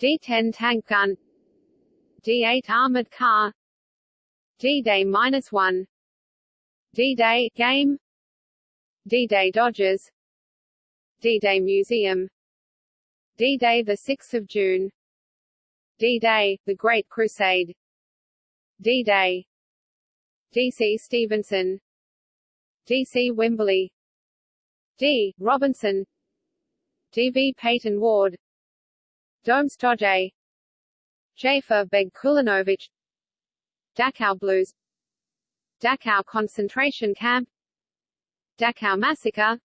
D-10 tank gun D-8 armored car D-Day-1 D-Day game D-Day Dodgers D-Day Museum D-Day 6 June D-Day, The Great Crusade D-Day D.C. Stevenson D.C. Wimberley D. Robinson D.V. Peyton Ward Domstojay Jafer Beg Kulinovich Dachau Blues. Dachau concentration camp. Dachau massacre.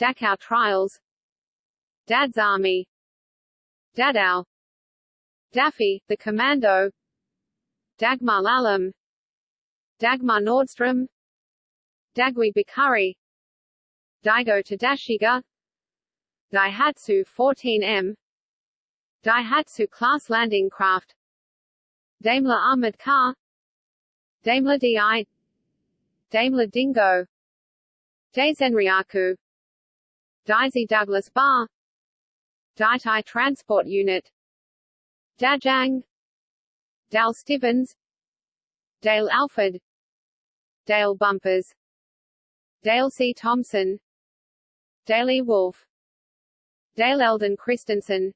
Dachau trials. Dad's army. Dadaw Daffy, the commando. Dagmar Lallam. Dagmar Nordstrom. Dagui Bikari. Daigo Tadashige. Daihatsu 14M Daihatsu class landing craft. Daimler armored car. Daimler DI Daimler Dingo. Daizenryaku. Daisy Douglas Bar. Daitai Transport Unit. Dajang. Dal Stevens. Dale Alford. Dale Bumpers. Dale C. Thompson. Daley Wolf. Dale Eldon Christensen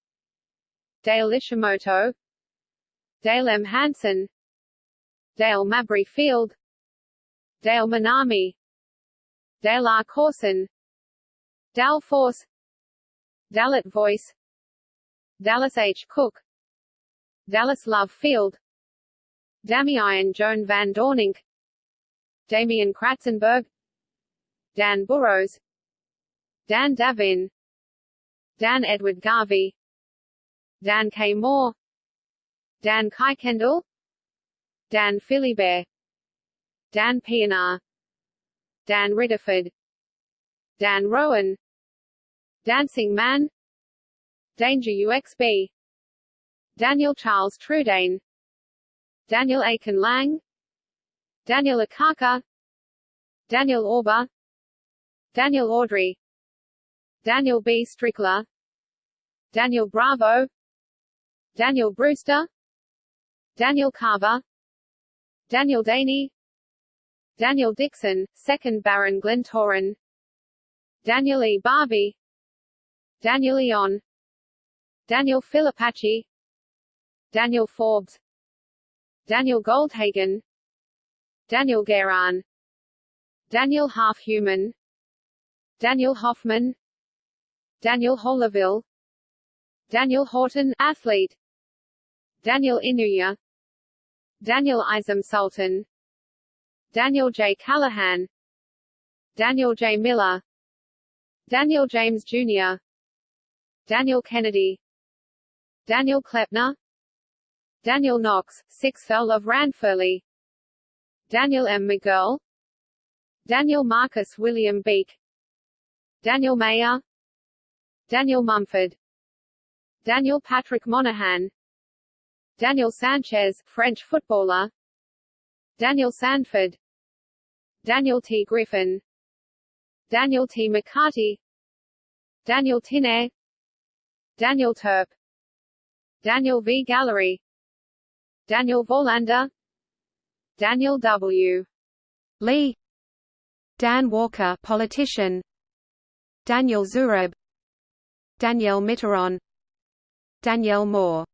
Dale Ishimoto Dale M. Hansen Dale Mabry Field Dale Manami Dale R. Corson Dal Force Dalit Voice Dallas H. Cook Dallas Love Field Damian Joan van Dornink Damian Kratzenberg Dan Burrows Dan Davin Dan Edward Garvey Dan K. Moore Dan Kuykendall Dan Philibert. Dan Pienaar Dan Ridderford Dan Rowan. Dancing Man Danger UXB Daniel Charles Trudaine. Daniel Aiken Lang. Daniel Akaka. Daniel Orba. Daniel Audrey. Daniel B. Strickler. Daniel Bravo Daniel Brewster. Daniel Carver. Daniel Daney. Daniel Dixon, 2nd Baron Glentoran Daniel E. Barbey Daniel Eon. Daniel Filipacchi Daniel Forbes. Daniel Goldhagen. Daniel Guerin. Daniel Half-Human Daniel Hoffman. Daniel Holleville Daniel Horton athlete Daniel Inouye Daniel Isom Sultan Daniel J. Callahan Daniel J. Miller Daniel James Jr. Daniel Kennedy Daniel Klepner Daniel Knox, 6th Earl of Ranfurly Daniel M. McGurl Daniel Marcus William Beak Daniel Mayer Daniel Mumford Daniel Patrick Monahan Daniel Sanchez, French footballer. Daniel Sanford. Daniel T. Griffin. Daniel T. McCarty. Daniel Tinner Daniel Turp Daniel V. Gallery. Daniel Vorlander Daniel W. Lee. Dan Walker politician. Daniel Zurab. Danielle Mitterrand. Danielle Moore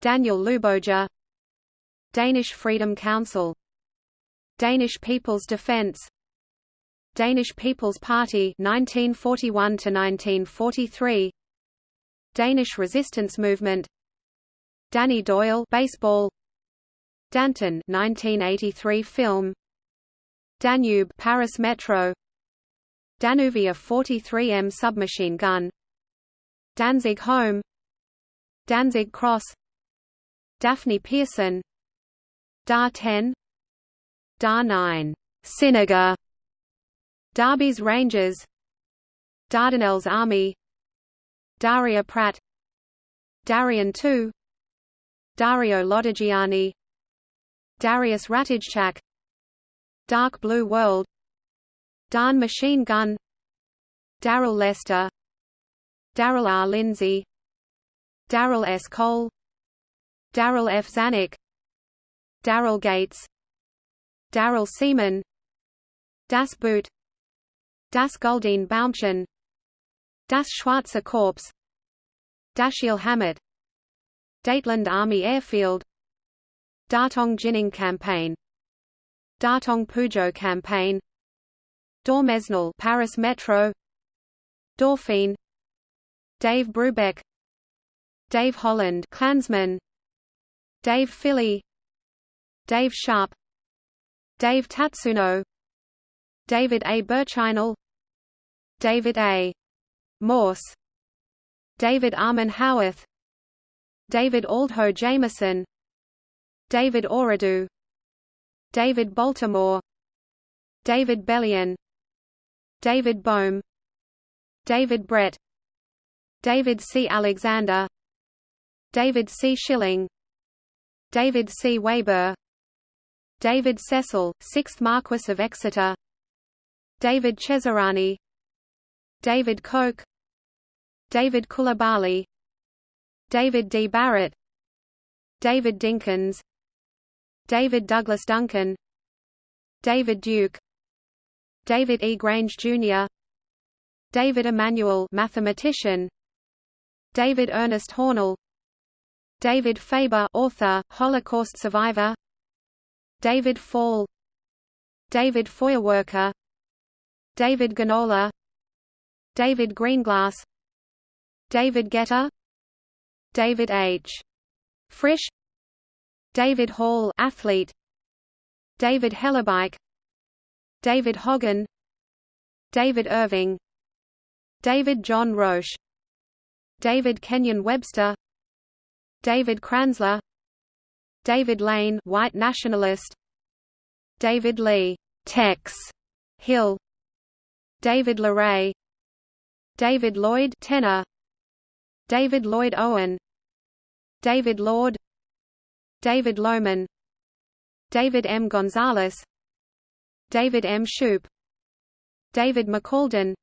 Daniel Luboja. Danish Freedom Council. Danish People's Defence. Danish People's Party 1941 to 1943 Danish Resistance Movement. Danny Doyle baseball. Danton 1983 film. Danube Paris Metro. Danuvia 43M submachine gun. Danzig Home. Danzig Cross Daphne Pearson. Dar 10 Dar 9 Sinaga Darby's Rangers. Dardanelles Army. Daria Pratt. Darian II Dario Lodigiani. Darius Ratijczak Dark Blue World. Darne Machine Gun. Daryl Lester. Daryl R. Lindsay. Daryl S. Cole Darryl F. Zanuck Daryl Gates Daryl Seaman Das Boot Das Goldene Baumchen Das Schwarze Korps Dashiell Hammett Dateland Army Airfield Datong Jining Campaign Datong Pujo Campaign Daumesnil Paris Metro Dauphine Dave Brubeck Dave Holland Klansman Dave Filley Dave Sharp Dave Tatsuno David A. Burchinal David A. Morse David Armin Howarth David Aldho Jameson David Oridu David Baltimore David Bellion David Bohm David Brett David C. Alexander David C. Schilling David C. Weber. David Cecil, 6th Marquess of Exeter. David Cesarani. David Koch. David Coulibaly David D. Barrett. David Dinkins. David Douglas Duncan. David Duke. David E. Grange, Jr. David Emanuel mathematician. David Ernest Hornell David Faber author, Holocaust survivor. David Fall. David Feuerwerker. David Ginola David Greenglass. David Getter David H. Frisch. David Hall athlete. David Hellebuyck David Hogan. David Irving. David John Roche. David Kenyon Webster David Kranzler David Lane white nationalist David Lee Tex Hill David LeRae David Lloyd tenor David Lloyd Owen David Lord David Lohman David M. Gonzalez David M. Shoup David McCalden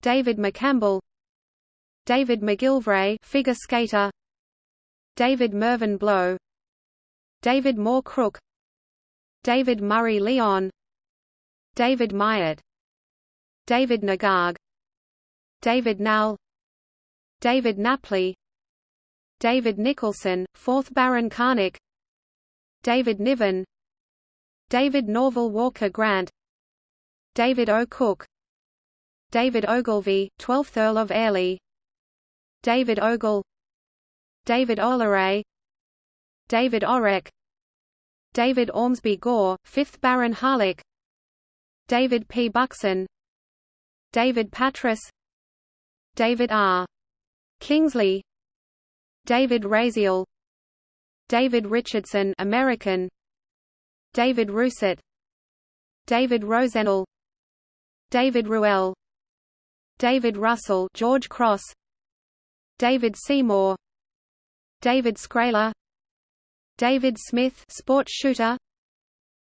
David McCampbell David McGilvray figure skater David Mervyn Blow David Moore Crook David Murray Leon David Myatt David Nagag David Nall David Napley David Nicholson, 4th Baron Carnock David Niven David Norval Walker Grant David O. Cook David Ogilvy, 12th Earl of Airlie David Ogle David Oleray David Orrick David Ormsby Gore, 5th Baron Harlech David P. Buxon David Patras David R. Kingsley David Raziel David Richardson American David Rousset David Rosenell David Ruel David Russell George Cross David Seymour David Scraler David Smith sport shooter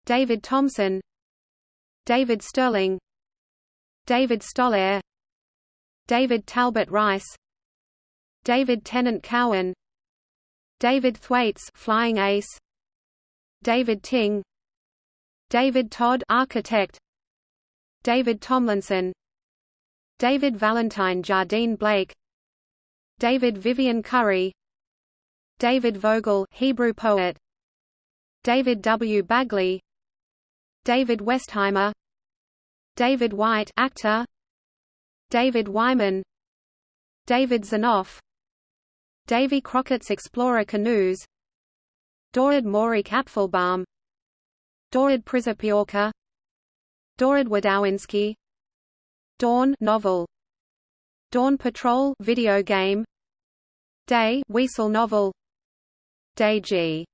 David Thompson David Stirling David Stoller David Talbot Rice David Tennant Cowan David Thwaites flying ace David Ting David Todd architect David Tomlinson David Valentine Jardine Blake David Vivian Currie David Vogel Hebrew poet. David W. Bagley. David Westheimer. David White actor. David Wyman. David Zanoff Davy Crockett's Explorer Canoes. Dorad Morik Apfelbaum. Dorad Przypiorka Dorad Wadowinski. Dawn novel. Dawn Patrol video game. Day Weasel novel G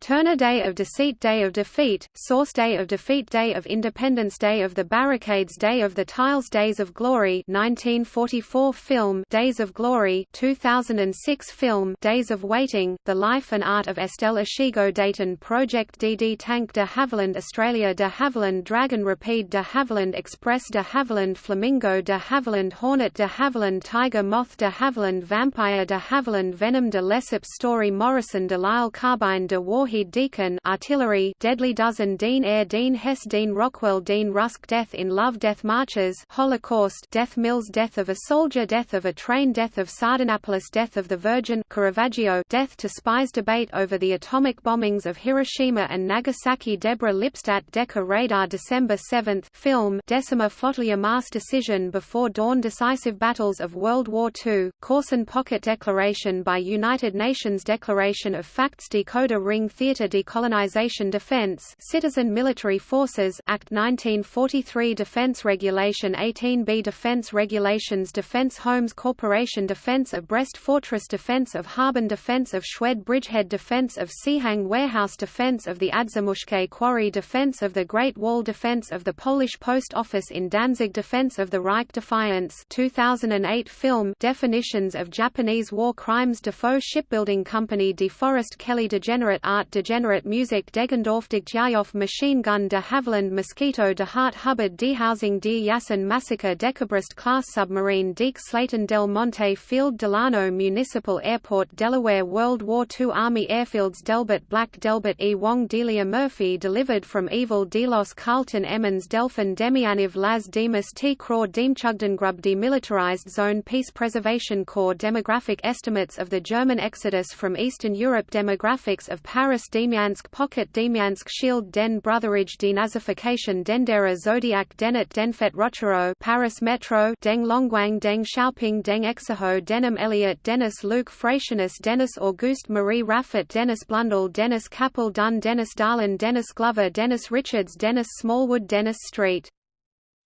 Turner Day of Deceit Day of Defeat, Source Day of Defeat Day of Independence Day of the Barricades Day of the Tiles Days of Glory 1944 film Days of Glory 2006 film Days of Waiting, The Life and Art of Estelle Ishigo Dayton Project DD Tank de Havilland Australia de Havilland Dragon Rapide de Havilland Express de Havilland Flamingo de Havilland Hornet de Havilland Tiger Moth de Havilland Vampire de Havilland Venom de Lesseps Story Morrison de Lisle Carbine de War Warhead Deacon Artillery Deadly Dozen Dean Air Dean Hess Dean Rockwell Dean Rusk Death in Love Death Marches Holocaust Death Mills Death of a Soldier Death of a Train Death of Sardanapalus Death of the Virgin Caravaggio Death to Spies Debate over the atomic bombings of Hiroshima and Nagasaki Deborah Lipstadt Decca Radar December 7 film Decima Flotilla Mass Decision Before Dawn Decisive Battles of World War II Korsun Pocket Declaration by United Nations Declaration of Facts Decoder Ring Theatre Decolonization Defense Citizen Military Forces Act 1943 Defense Regulation 18b Defense Regulations Defense Homes Corporation Defense of Brest Fortress Defense of Harbin Defense of Schwedt Bridgehead Defense of Sihang Warehouse Defense of the Adzamushke Quarry Defense of the Great Wall Defense of the Polish Post Office in Danzig Defense of the Reich Defiance 2008 film Definitions of Japanese War Crimes Defoe Shipbuilding Company DeForest Kelley Degenerate Art Degenerate Music Deggendorf Degjayoff Machine Gun de Havilland Mosquito de Hart Hubbard Dehousing Deir Yassin Massacre Dekabrist Class Submarine Deke Slayton Del Monte Field Delano Municipal Airport Delaware World War II Army Airfields Delbert Black Delbert E. Wong Delia Murphy Delivered from Evil Delos Carlton Emmons Delphin Demianiv Laz Demas T. Craw Grub Demilitarized Zone Peace Preservation Corps Demographic estimates of the German exodus from Eastern Europe Demographics of Paris Demyansk Pocket Demyansk Shield Den Brotherage Denazification Dendera Zodiac Denet Denfert-Rochereau Paris Metro Deng Longguang Deng Xiaoping Deng Exaho Denim Elliot Dennis Luke Fratianus Dennis Auguste Marie Raffet Dennis Blundell Dennis Capel Dunn Dennis Darlin Dennis Glover Dennis Richards Dennis Smallwood Dennis Street.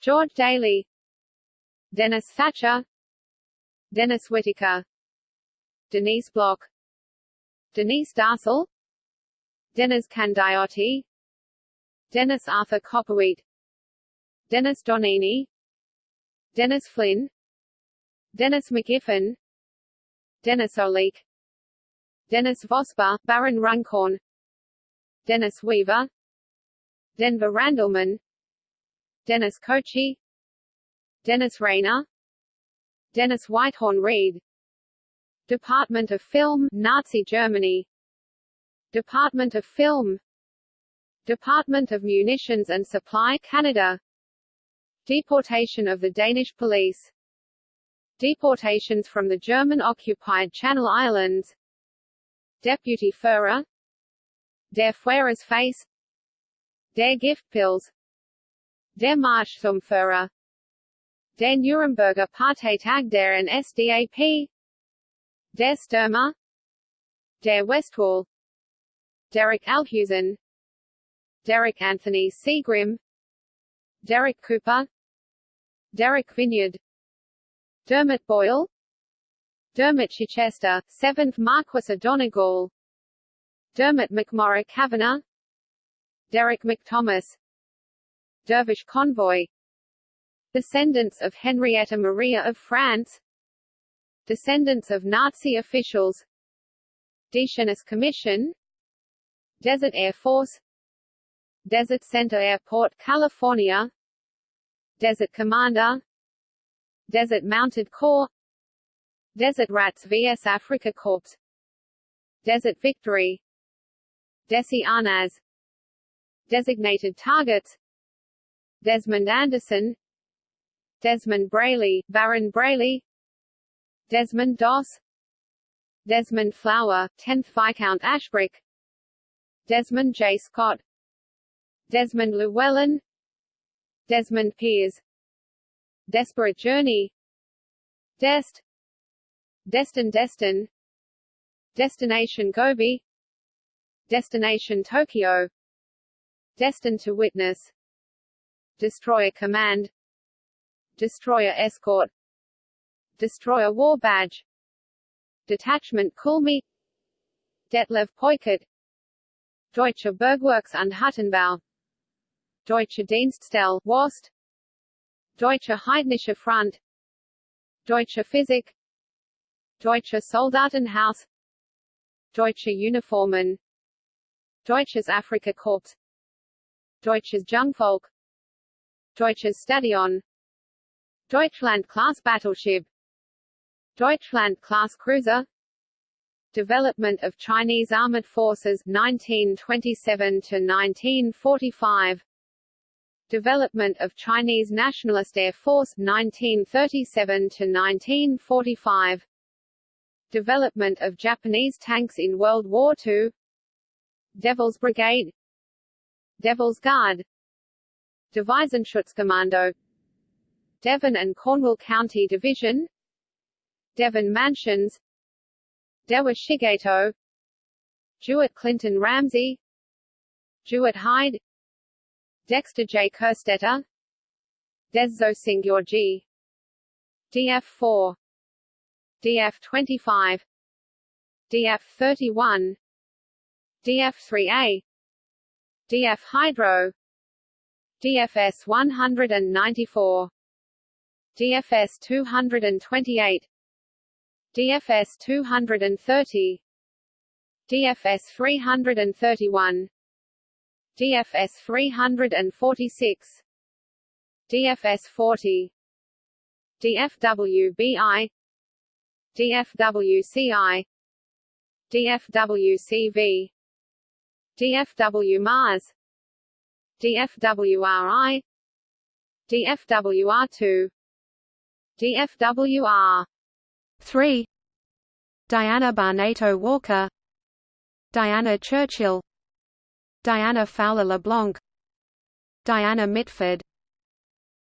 George Daly. Dennis Thatcher. Dennis Whitaker. Denise Block. Denise Darcel Dennis Candiotti Dennis Arthur Copperwheat. Dennis Donini. Dennis Flynn. Dennis McGiffin Dennis O'Leek Dennis Vosper, Baron Runcorn. Dennis Weaver. Denver Randleman. Dennis Kochi. Dennis Rayner. Dennis Whitehorn Reed Department of Film Nazi Germany Department of Film Department of Munitions and Supply Canada. Deportation of the Danish police. Deportations from the German-occupied Channel Islands. Deputy Führer. Der Führer's Face. Der Giftpilz Der Marsch zum Führer. Der Nuremberger Parteitag der NSDAP Der Stürmer. Der Westwall Derek Alhusen Derek Anthony Seagrim Derek Cooper Derek Vinyard Dermot Boyle Dermot Chichester, 7th Marquess of Donegal Dermot McMorrow Kavanagh Derek McThomas Dervish Convoy Descendants of Henrietta Maria of France Descendants of Nazi officials Deschênes Commission Desert Air Force. Desert Center Airport, California. Desert Commander. Desert Mounted Corps. Desert Rats vs Africa Corps. Desert Victory. Desi Arnaz. Designated Targets. Desmond Anderson. Desmond Brayley, Baron Brayley Desmond Doss. Desmond Flower, 10th Viscount Ashbrook Desmond J. Scott Desmond Llewellyn Desmond Piers Desperate Journey Dest Destin Destin Destination Gobi Destination Tokyo Destined to Witness Destroyer Command Destroyer Escort Destroyer War Badge Detachment Kulmi Detlev Peukert Deutsche Bergwerks und Huttenbau Deutsche Dienststelle WOST Deutsche Heidnische Front. Deutsche Physik. Deutsche Soldatenhaus. Deutsche Uniformen. Deutsches Afrikakorps Deutsches Jungvolk. Deutsches Stadion. Deutschland class battleship. Deutschland class cruiser Development of Chinese Armored Forces 1927 to 1945 Development of Chinese Nationalist Air Force 1937 to 1945 Development of Japanese tanks in World War II Devil's Brigade. Devil's Guard. Devisenschutzkommando Devon and Cornwall County Division. Devon Mansions Dewa Shigeto Jewett Clinton Ramsey. Jewett Hyde. Dexter J. Kerstetter. Deszo Georgi DF4 DF25 DF31 DF3A DF Hydro. DFS 194 DFS 228 DFS 230 DFS 331 DFS 346 DFS 40 DFWBI DFWCI DFWCV DFW Mars DFWRI DFWR2 DFWR 3 Diana Barnato Walker. Diana Churchill. Diana Fowler LeBlanc. Diana Mitford.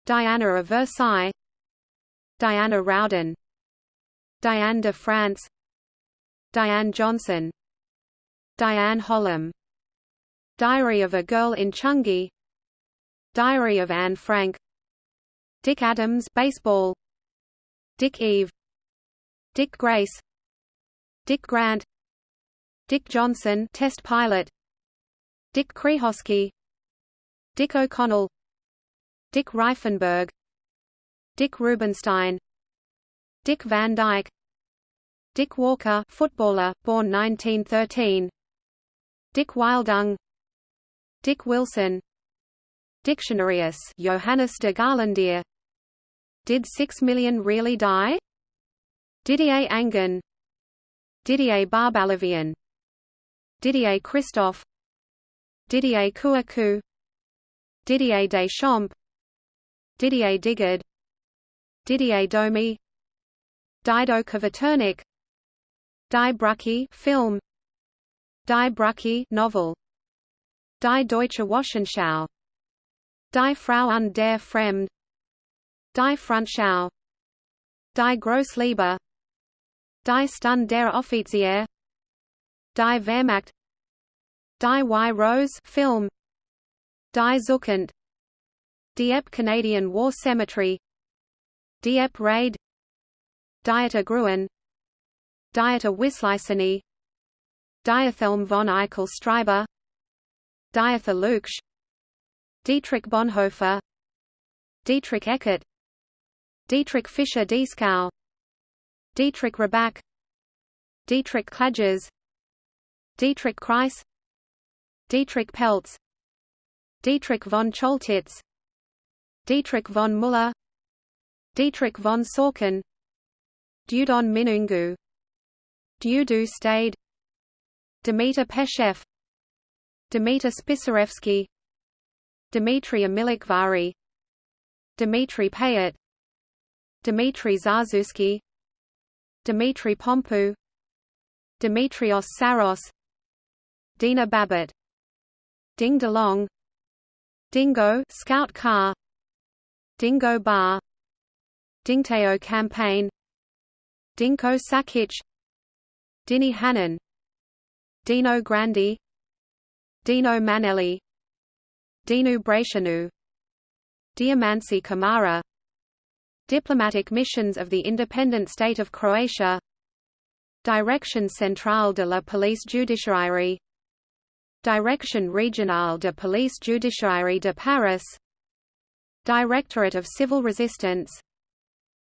Diana of Versailles. Diana Rowden. Diane de France. Diane Johnson. Diane Hollam Diary of a Girl in Chungi. Diary of Anne Frank. Dick Adams baseball. Dick Eve Dick Grace Dick Grant Dick Johnson test pilot Dick Krehosky Dick O'Connell Dick Reifenberg Dick Rubenstein Dick Van Dyke Dick Walker footballer, born 1913 Dick Wildung Dick Wilson Dictionarius Johannes de Garlandier Did six million really die? Didier Angen. Didier Barbalavian Didier Christophe. Didier Kouakou. Didier Deschamps. Didier Digard Didier Domi Dido Kvaternik Die Brucke film. Die Brucke novel. Die Deutsche Wochenschau. Die Frau und der Fremd. Die Frontschau. Die Grossliebe Die Stunde der Offizier Die Wehrmacht. Die Y Rose film. Die Zukunft Dieppe Canadian War Cemetery. Dieppe Raid. Dieter Gruen. Dieter Wisliceny Diethelm von Eichel Streiber. Dieter Luksch. Dietrich Bonhoeffer. Dietrich Eckart. Dietrich Fischer Dieskau Dietrich Rabach Dietrich Klages Dietrich Kreis Dietrich Peltz Dietrich von Choltitz Dietrich von Müller Dietrich von Sorken Dudon Minungu Dudu Stade Demeter Peshev Demeter Spisarevsky Dmitry Amilikvari Dmitry Payet Dmitry Zarzuski Dmitry Pompou Dimitrios Saros Dina Babbitt Ding DeLong Dingo Scout Car Dingo Bar Dingteo Campaign Dinko Sakic Dini Hannon Dino Grandi Dino Manelli Dinu Brașanu Diamanci Kamara Diplomatic missions of the independent state of Croatia. Direction Centrale de la Police Judiciaire Direction régionale de police judiciaire de Paris. Directorate of Civil Resistance.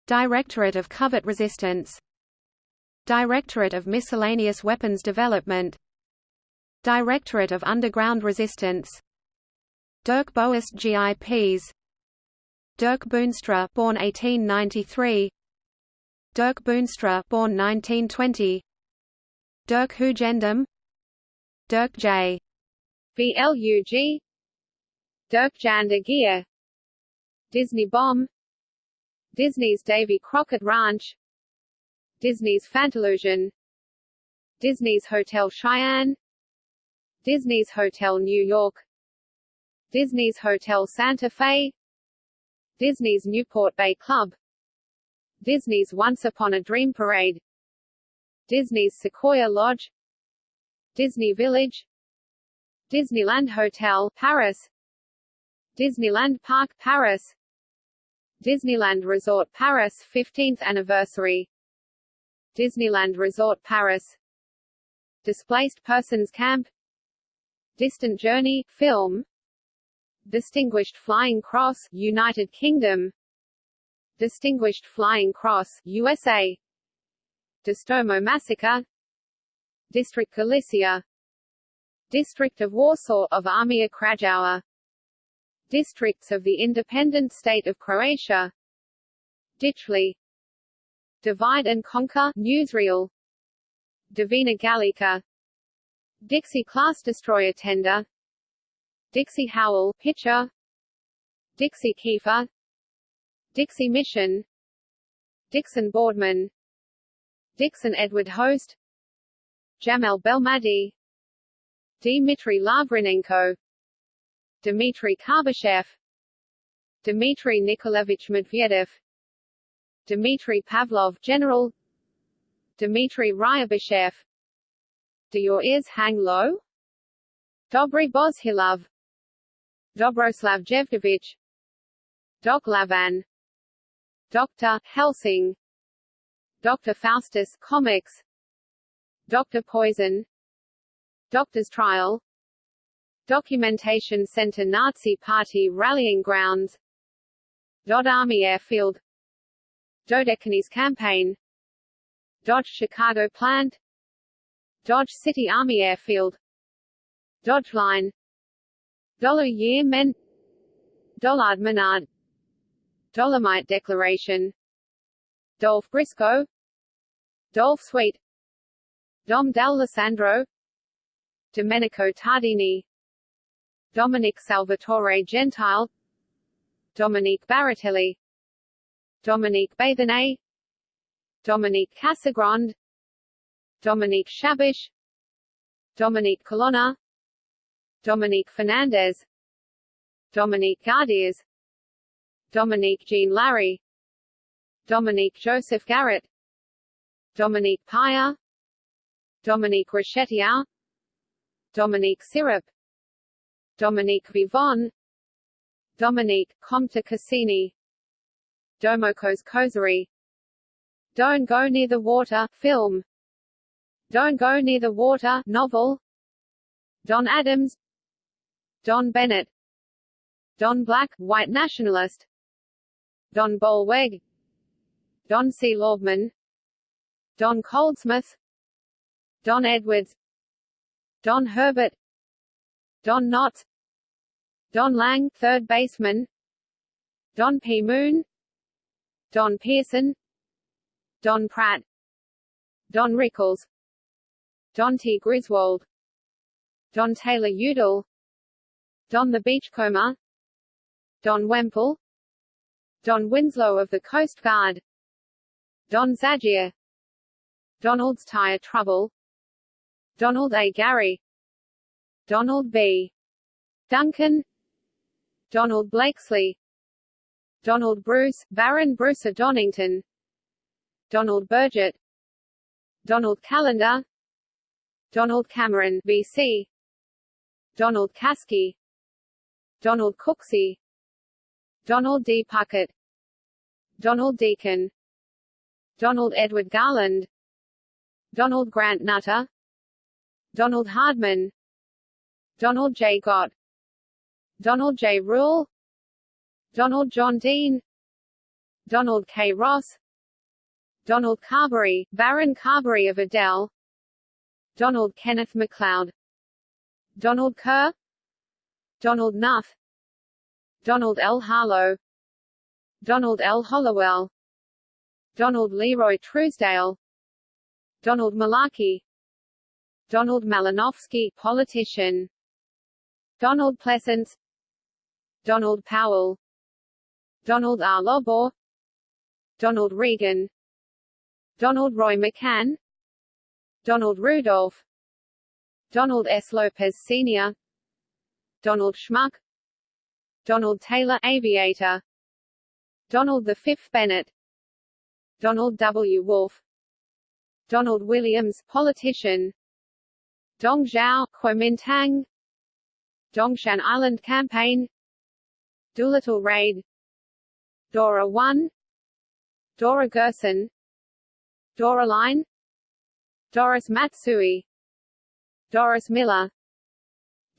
Directorate of Covert Resistance. Directorate of Miscellaneous Weapons Development. Directorate of Underground Resistance. Dirk Boas GIPs Dirk Boonstra born 1893 Dirk Boonstra born 1920 Dirk Hugendam Dirk J. BLUG Dirk Jan de Geer. Disney Bomb. Disney's Davy Crockett Ranch. Disney's Fantillusion. Disney's Hotel Cheyenne. Disney's Hotel New York. Disney's Hotel Santa Fe Disney's Newport Bay Club. Disney's Once Upon a Dream Parade. Disney's Sequoia Lodge. Disney Village. Disneyland Hotel, Paris. Disneyland Park, Paris. Disneyland Resort Paris 15th anniversary. Disneyland Resort Paris. Displaced Persons Camp. Distant Journey, film Distinguished Flying Cross, United Kingdom. Distinguished Flying Cross, USA Distomo Massacre. District Galicia. District of Warsaw of Armia Krajowa. Districts of the independent state of Croatia. Ditchley. Divide and Conquer newsreel. Divina Gallica. Dixie class destroyer tender Dixie Howell pitcher. Dixie Kiefer. Dixie Mission. Dixon Boardman. Dixon Edward Host. Jamel Belmadi. Dmitry Lavrinenko. Dmitry Karbashev. Dmitry Nikolaevich Medvedev. Dmitry Pavlov General. Dmitry Ryabashev Do your ears hang low? Dobry Bozhilov Dobroslav Jevdovich Doc Lavan Dr. Helsing Dr. Faustus Comics Dr. Poison Doctor's Trial Documentation Center Nazi Party Rallying Grounds Dodd Army Airfield Dodecanese Campaign Dodge Chicago Plant Dodge City Army Airfield Dodge Line Dollar Year Men. Dollard Menard. Dolomite Declaration. Dolph Briscoe. Dolph Sweet. Dom D'Alessandro. Domenico Tardini. Dominic Salvatore Gentile. Dominique Baratelli. Dominique Bathenay Dominique Casagrande. Dominique Shabish Dominique Colonna Dominique Fernandez. Dominique Gardiers Dominique Jean Larrey. Dominique Joseph Garrett. Dominique Paya Dominique Rochettier Dominique Syrup Dominique Vivon. Dominique Comte Cassini. Domokos Kozari. Don't Go Near the Water film. Don't Go Near the Water novel. Don Adams Don Bennett. Don Black, white nationalist. Don Bolweg. Don C. Laubman. Don Goldsmith Don Edwards. Don Herbert. Don Knotts Don Lang third baseman. Don P. Moon. Don Pearson. Don Pratt. Don Rickles. Don T. Griswold. Don Taylor Udall Don the Beachcomber Don Wemple Don Winslow of the Coast Guard Don Zagier Donald's Tire Trouble Donald A. Gary Donald B. Duncan Donald Blakesley Donald Bruce, Baron Bruce of Donington Donald Burgett Donald Callender Donald Cameron VC Donald Caskey Donald Cooksey Donald D. Puckett. Donald Deacon Donald Edward Garland. Donald Grant Nutter. Donald Hardman. Donald J. Gott. Donald J. Rule. Donald John Dean. Donald K. Ross. Donald Carberry, Baron Carberry of Adel Donald Kenneth MacLeod. Donald Kerr Donald Knuth. Donald L. Harlow. Donald L. Hollowell. Donald Leroy Truesdale. Donald Malarkey. Donald Malinowski politician. Donald Pleasence Donald Powell. Donald R. Lobor. Donald Regan. Donald Roy McCann. Donald Rudolph. Donald S. Lopez Sr. Donald Schmuck. Donald Taylor aviator. Donald V. Bennett. Donald W. Wolfe. Donald Williams politician. Dong Zhao Kuomintang. Dongshan Island Campaign. Doolittle Raid. Dora 1 Dora Gerson. Dora Line. Doris Matsui. Doris Miller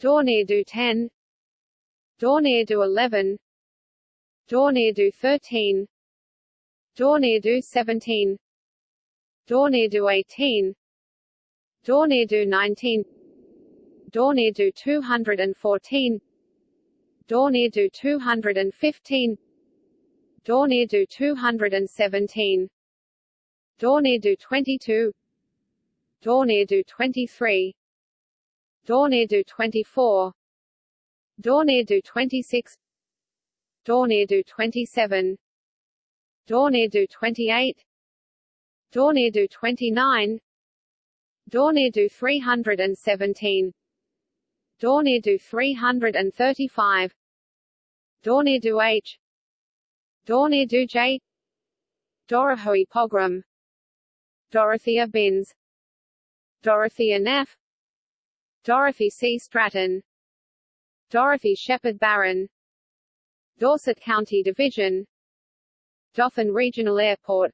Dornier 10 Dornier 11 Dornier 13 Dornier 17 Dornier 18 Dornier 19 Dornier 214 Dornier 215 Dornier 217 Dornier 22 Dornier 23 Dornier 24 Dornier 26 Dornier 27 Dornier 28 Dornier 29 Dornier 317 Dornier 335 Dornier H. Dornier J. Dorohoi Pogrom Dorothea Binns. Dorothea Neff Dorothy C. Stratton. Dorothy Shepherd Barron. Dorset County Division. Dauphin Regional Airport.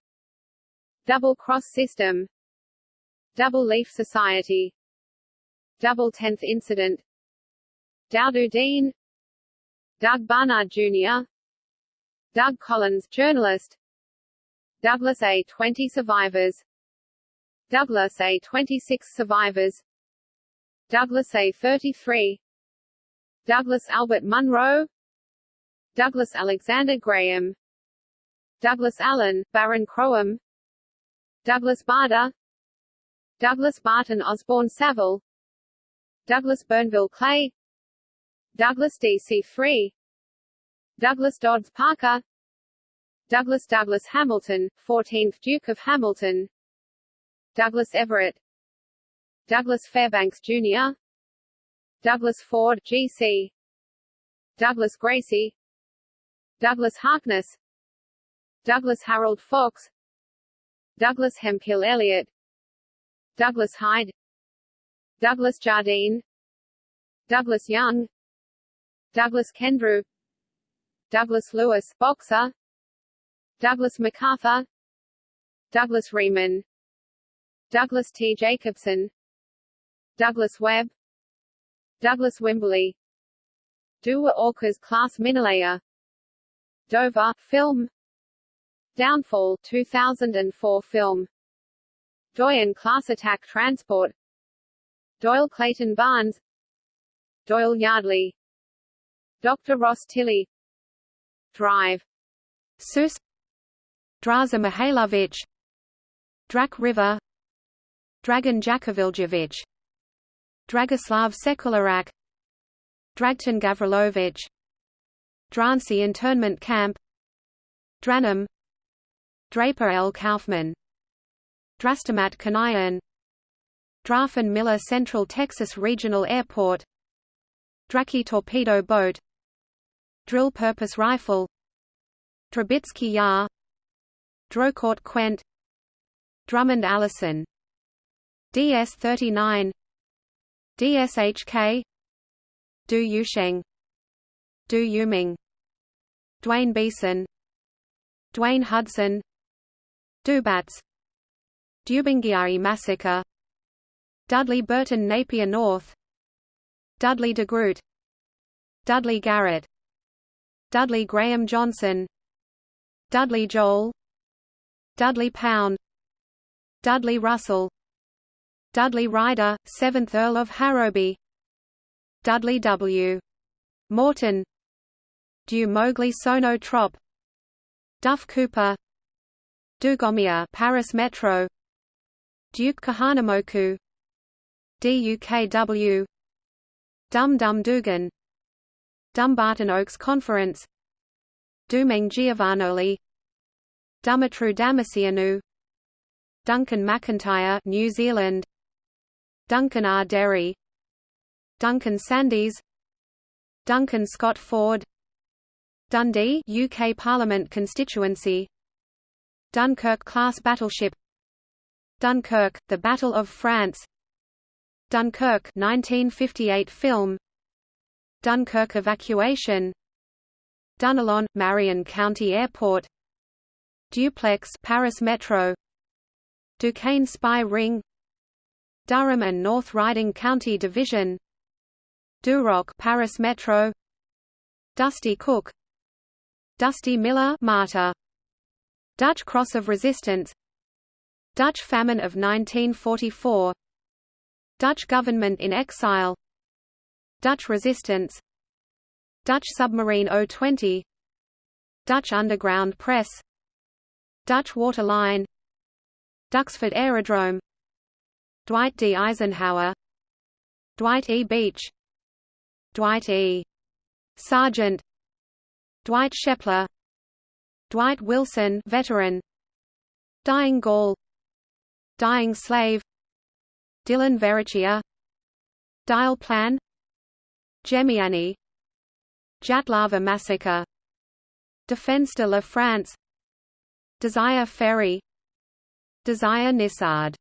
Double Cross System. Double Leaf Society. Double Tenth Incident. Dowdoo Dean. Doug Barnard Jr. Doug Collins journalist. Douglas A. 20 survivors. Douglas A. 26 survivors Douglas A. 33 Douglas Albert Munro. Douglas Alexander Graham. Douglas Allen, Baron Croham Douglas Bader Douglas Barton Osborne Saville. Douglas Burnville Clay. Douglas DC-3 Douglas Dodds Parker. Douglas Douglas Hamilton, 14th Duke of Hamilton. Douglas Everett Douglas Fairbanks Jr. Douglas Ford GC Douglas Gracie Douglas Harkness Douglas Harold Fox Douglas Hemphill Elliott Douglas Hyde Douglas Jardine Douglas Young Douglas Kendrew Douglas Lewis boxer Douglas MacArthur Douglas Riemann Douglas T. Jacobson Douglas Webb Douglas Wimberley Dua Orcas class Minalaya Dover film Downfall 2004 film Doyen class attack transport Doyle Clayton Barnes Doyle Yardley Dr. Ross Tilley Drive Sus Draza Mihailovich Drak River Dragon Jakoviljevich Dragoslav Sekularak Dragton Gavrilovich Drancy internment camp Dranum Draper L. Kaufman Drastamat Kanayan Drafen Miller Central Texas Regional Airport Draki torpedo boat Drill purpose rifle Trubitsky Yar Drocourt Quent Drummond Allison DS-39 DSHK Du Yusheng. Du Yuming. Dwayne Beeson. Dwayne Hudson. Dubats Dubingiari Massacre. Dudley Burton Napier North. Dudley de Groot. Dudley Garrett. Dudley Graham Johnson. Dudley Joel. Dudley Pound. Dudley Russell Dudley Ryder, 7th Earl of Harrowby. Dudley W. Morton. Du Mowgli Sono Trop. Duff Cooper. Dugommier Paris Metro. Duke Kahanamoku. DUKW Dum Dum Dugan. Dumbarton Oaks Conference. Dumeng Giovanoli. Dumitru Damasianu Duncan McIntyre New Zealand Duncan R. Derry Duncan Sandys Duncan Scott Ford Dundee UK Parliament constituency Dunkirk-class battleship Dunkirk, The Battle of France Dunkirk 1958 film Dunkirk evacuation Dunnellon, Marion County Airport Duplex Paris Metro Duquesne Spy Ring Durham and North Riding County Division Duroc Paris Metro Dusty Cook Dusty Miller Martyr Dutch Cross of Resistance Dutch Famine of 1944 Dutch Government in Exile Dutch Resistance Dutch Submarine 020 Dutch Underground Press Dutch Water Line Duxford Aerodrome Dwight D. Eisenhower Dwight E. Beach Dwight E. Sargent Dwight Shepler Dwight Wilson veteran Dying Gaul Dying Slave Dylan Verrechia Dyle Plan Gemiani Dzyatlava Massacre Defense de la France Desire Ferry Desire Nissard